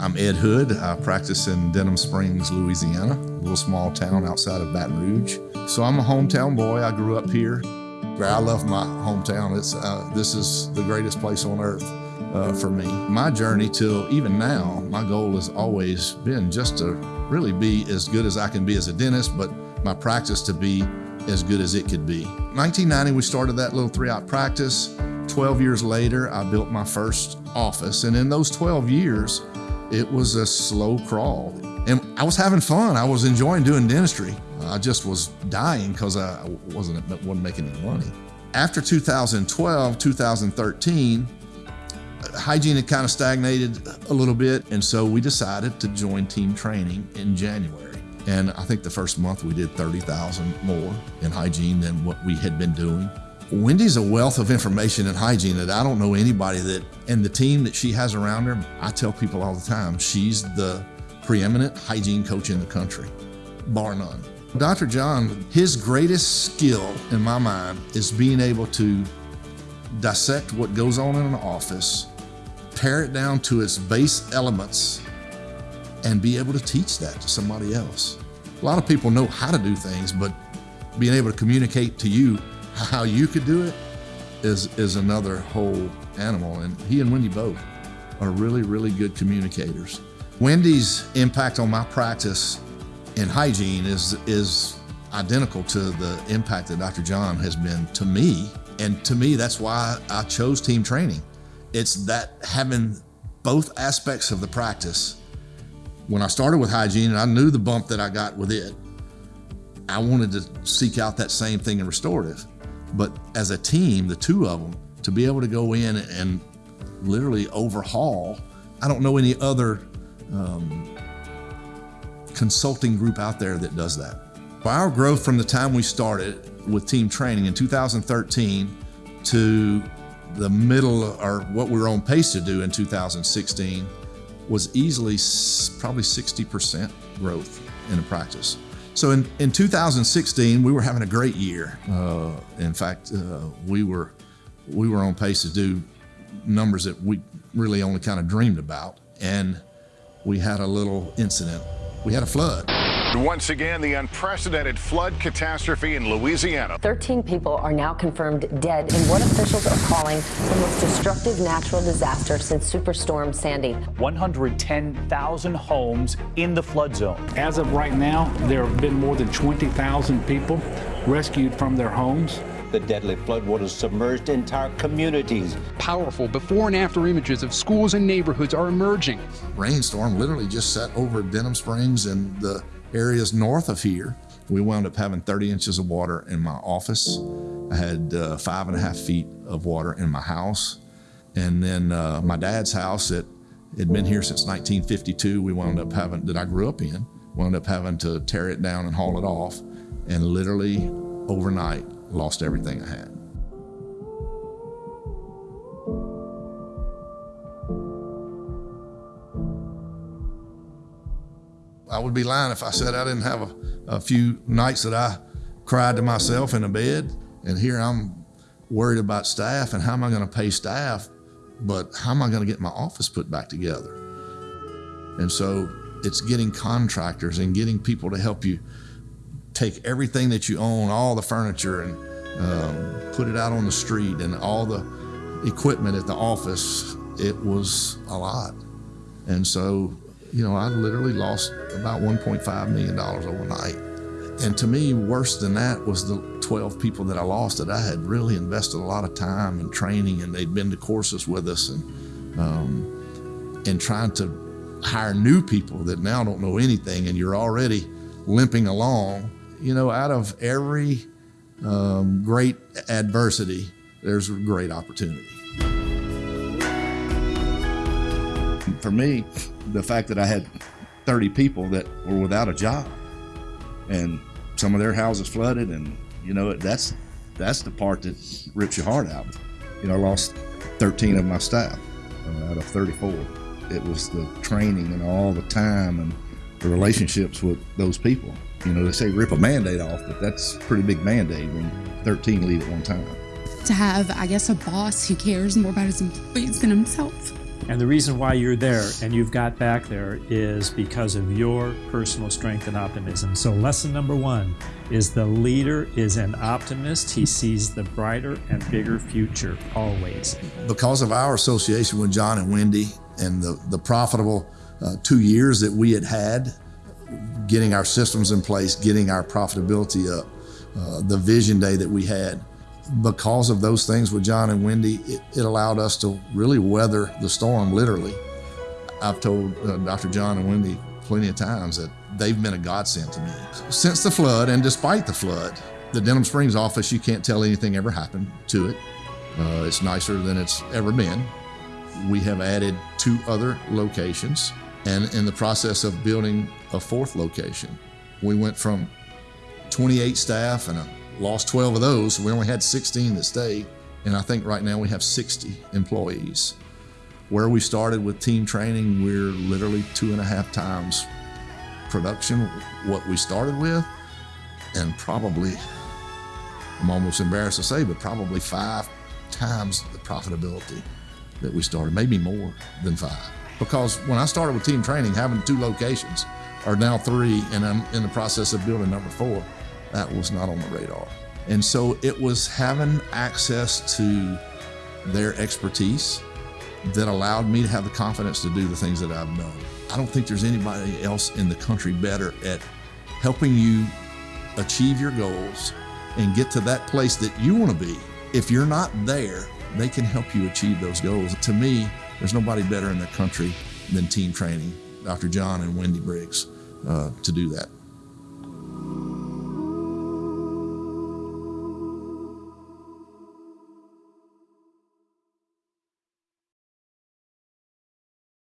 I'm Ed Hood. I practice in Denham Springs, Louisiana, a little small town outside of Baton Rouge. So I'm a hometown boy. I grew up here. I love my hometown. It's uh, this is the greatest place on earth uh, for me. My journey till even now, my goal has always been just to really be as good as I can be as a dentist, but my practice to be as good as it could be. 1990, we started that little three-op practice. 12 years later, I built my first office, and in those 12 years, it was a slow crawl. And I was having fun. I was enjoying doing dentistry. I just was dying because I wasn't, wasn't making any money. After 2012, 2013, hygiene had kind of stagnated a little bit. And so we decided to join team training in January. And I think the first month we did 30,000 more in hygiene than what we had been doing. Wendy's a wealth of information and hygiene that I don't know anybody that, and the team that she has around her, I tell people all the time, she's the preeminent hygiene coach in the country, bar none. Dr. John, his greatest skill in my mind is being able to dissect what goes on in an office, pare it down to its base elements, and be able to teach that to somebody else. A lot of people know how to do things, but being able to communicate to you how you could do it is, is another whole animal. And he and Wendy both are really, really good communicators. Wendy's impact on my practice in hygiene is, is identical to the impact that Dr. John has been to me. And to me, that's why I chose team training. It's that having both aspects of the practice. When I started with hygiene and I knew the bump that I got with it, I wanted to seek out that same thing in restorative. But as a team, the two of them, to be able to go in and literally overhaul, I don't know any other um, consulting group out there that does that. Our growth from the time we started with team training in 2013 to the middle or what we were on pace to do in 2016 was easily probably 60% growth in the practice. So in, in 2016, we were having a great year. Uh, in fact, uh, we were we were on pace to do numbers that we really only kind of dreamed about. And we had a little incident. We had a flood. Once again, the unprecedented flood catastrophe in Louisiana. 13 people are now confirmed dead in what officials are calling the most destructive natural disaster since Superstorm Sandy. 110,000 homes in the flood zone. As of right now, there have been more than 20,000 people rescued from their homes. The deadly floodwaters submerged entire communities. Powerful before and after images of schools and neighborhoods are emerging. Rainstorm literally just set over Denham Springs and the areas north of here. We wound up having 30 inches of water in my office. I had uh, five and a half feet of water in my house. And then uh, my dad's house that had been here since 1952, we wound up having, that I grew up in, wound up having to tear it down and haul it off. And literally overnight, lost everything I had. I would be lying if I said I didn't have a, a few nights that I cried to myself in a bed. And here I'm worried about staff and how am I going to pay staff, but how am I going to get my office put back together? And so it's getting contractors and getting people to help you take everything that you own, all the furniture, and um, put it out on the street and all the equipment at the office. It was a lot. And so you know, I literally lost about $1.5 million overnight. And to me, worse than that was the 12 people that I lost that I had really invested a lot of time and training and they'd been to courses with us and, um, and trying to hire new people that now don't know anything and you're already limping along. You know, out of every um, great adversity, there's a great opportunity. For me, the fact that I had 30 people that were without a job. And some of their houses flooded and you know that's that's the part that rips your heart out. You know i lost 13 of my staff uh, out of 34 it was the training and all the time and the relationships with those people. You know they say rip a Band-Aid off but that's a pretty big Band-Aid when 13 leave at one time. To have i guess a boss who cares more about his employees than himself And the reason why you're there and you've got back there is because of your personal strength and optimism. So, lesson number one is the leader is an optimist. He sees the brighter and bigger future always. Because of our association with John and Wendy and the, the profitable uh, two years that we had had, getting our systems in place, getting our profitability up, uh, the vision day that we had, because of those things with John and Wendy, it, it allowed us to really weather the storm literally. I've told uh, Dr. John and Wendy plenty of times that they've been a godsend to me. Since the flood and despite the flood, the Denham Springs office, you can't tell anything ever happened to it. Uh, it's nicer than it's ever been. We have added two other locations and in the process of building a fourth location. We went from 28 staff and a lost 12 of those. We only had 16 that stayed. And I think right now we have 60 employees. Where we started with team training, we're literally two and a half times production, what we started with, and probably, I'm almost embarrassed to say, but probably five times the profitability that we started, maybe more than five. Because when I started with team training, having two locations, are now three, and I'm in the process of building number four that was not on the radar. And so it was having access to their expertise that allowed me to have the confidence to do the things that I've done. I don't think there's anybody else in the country better at helping you achieve your goals and get to that place that you want to be. If you're not there, they can help you achieve those goals. To me, there's nobody better in the country than team training, Dr. John and Wendy Briggs, uh, to do that.